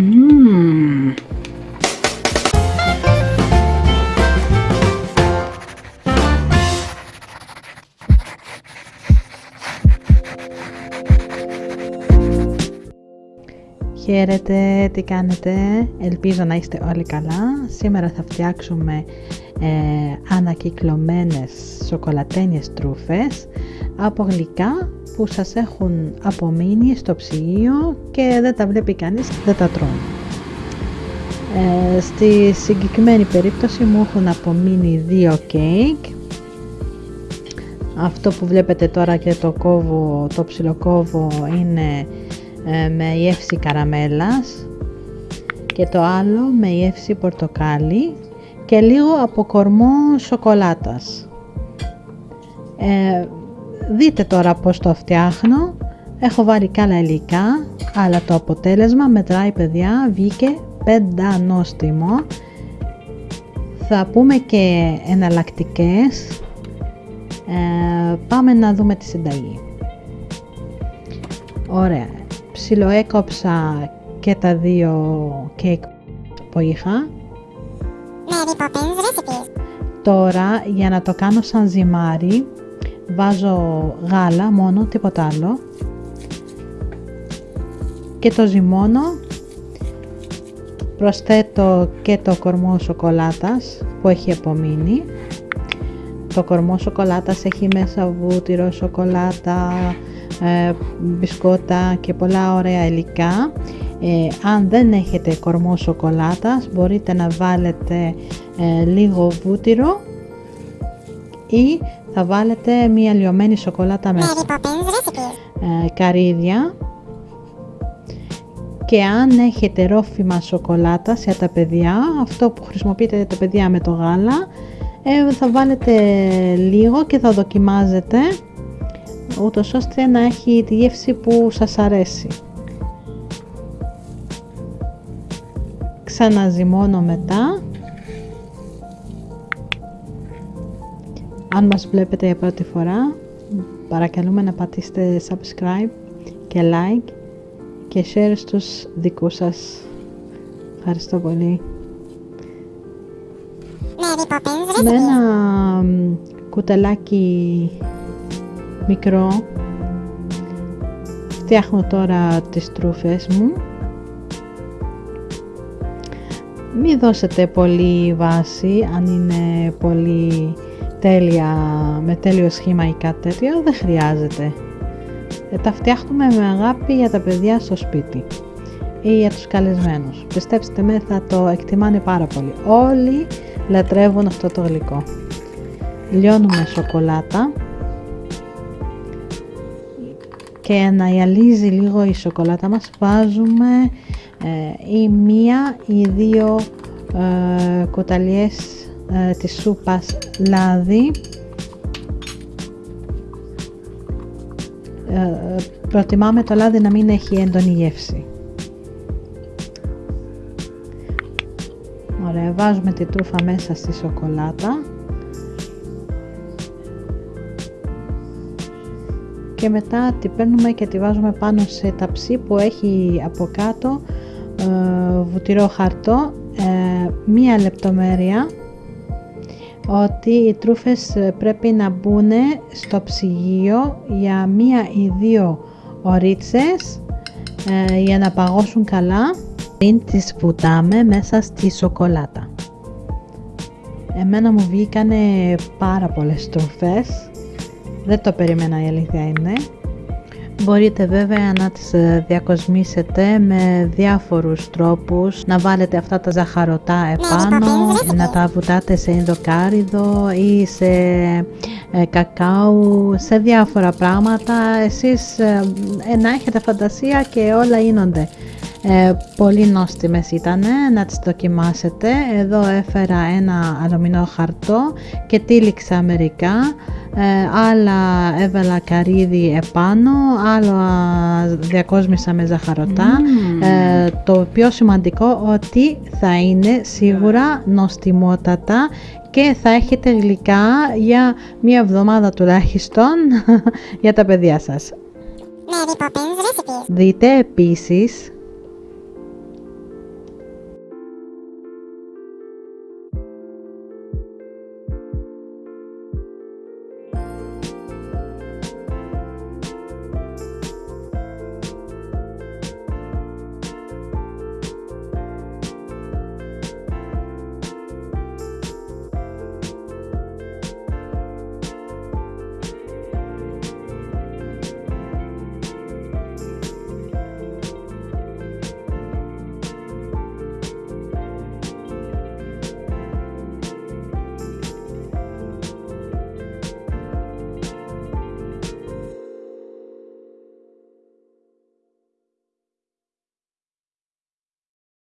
Μμμ. Χαίρετε, τι κάνετε, ελπίζω να είστε όλοι καλά. Σήμερα θα φτιάξουμε ε, ανακυκλωμένες σοκολατένιες τρούφες από γλυκά που σας έχουν απομείνει στο ψυγείο και δεν τα βλέπει κανείς, δεν τα τρώνε. Ε, στη συγκεκριμένη περίπτωση μου έχουν απομείνει δύο κέικ. Αυτό που βλέπετε τώρα και το κόβω, το ψιλοκόβω είναι ε, με γεύση καραμέλας και το άλλο με γεύση πορτοκάλι και λίγο από κορμό σοκολάτας. Ε, δείτε τώρα πώς το φτιάχνω. Έχω βάλει κάλα υλικά, αλλά το αποτέλεσμα μετράει παιδιά, βγήκε πεντανόστιμο. Θα πούμε και εναλλακτικές. Ε, πάμε να δούμε τη συνταγή. Ωραία. Ψιλοέκοψα και τα δύο κέικ που είχα. Mary Poppins Recipes. Τώρα για να το κάνω σαν ζυμάρι βάζω γάλα μόνο, τίποτα άλλο. Και το ζυμώνω. Προσθέτω και το κορμό σοκολάτας που έχει απομείνει. Το κορμό σοκολάτας έχει μέσα βούτυρο, σοκολάτα, ε, μπισκότα και πολλά ωραία υλικά ε, αν δεν έχετε κορμό σοκολάτας μπορείτε να βάλετε ε, λίγο βούτυρο ή θα βάλετε μία λιωμένη σοκολάτα μέσα. Mary Poppins Recipes. Ε, καρύδια και αν έχετε ρόφημα σοκολάτα για τα παιδιά, αυτό που χρησιμοποιείτε τα παιδιά με το γάλα, ε, θα βάλετε λίγο και θα δοκιμάζετε ούτως ώστε να έχει τη γεύση που σας αρέσει. Ξαναζυμώνω μετά. Αν μας βλέπετε για πρώτη φορά, παρακαλούμε να πατήσετε subscribe και like και share στους δικούς σας. Ευχαριστώ πολύ. Mary Poppins Με Recipes. ένα μ, κουταλάκι μικρό φτιάχνω τώρα τις τρούφες μου μη δώσετε πολύ βάση αν είναι πολύ τέλεια με τέλειο σχήμα ή κάτι τέτοιο δεν χρειάζεται. Ε, τα φτιάχνουμε με αγάπη για τα παιδιά στο σπίτι ή για τους καλεσμένους. Πιστέψτε με θα το εκτιμάνε πάρα πολύ. Όλοι λατρεύουν αυτό το γλυκό. Λιώνουμε σοκολάτα και να γυαλίζει λίγο η σοκολάτα μας. Βάζουμε ε, ή μία ή δύο ε, κουταλιές ε, της σούπας λάδι. Ε, προτιμάμε το λάδι να μην έχει έντονη γεύση. Ωραία, βάζουμε τη τρούφα μέσα στη σοκολάτα και μετά τη παίρνουμε και τη βάζουμε πάνω σε ταψί που έχει από κάτω ε, βουτυρό χαρτό ε, μία λεπτομέρεια ότι οι τρούφες ε, πρέπει να μπουν στο ψυγείο για μία ή δύο ωρίτσες ε, για να παγώσουν καλά πριν τις βουτάμε μέσα στη σοκολάτα. Εμένα μου βγήκανε πάρα πολλές τροφές. Δεν το περίμενα η αλήθεια είναι. Μπορείτε βέβαια να τις ε, διακοσμήσετε με διάφορους τρόπους, να βάλετε αυτά τα ζαχαρωτά επάνω, να τα βουτάτε σε ενδοκάριδο ή σε ε, κακάου, σε διάφορα πράγματα. Εσείς ε, ε, να έχετε φαντασία και όλα γίνονται. Ε, πολύ νόστιμες ήταν, να τις δοκιμάσετε. Εδώ έφερα ένα αλουμινό χαρτό και τύλιξα μερικά. Ε, άλλα έβαλα καρύδι επάνω, άλλα διακόσμησα με ζαχαρωτά. Ε, το πιο σημαντικό ότι θα είναι σίγουρα νοστιμότατα και θα έχετε γλυκά για μία εβδομάδα τουλάχιστον για τα παιδιά σας. Mary Poppins Recipes. Δείτε επίσης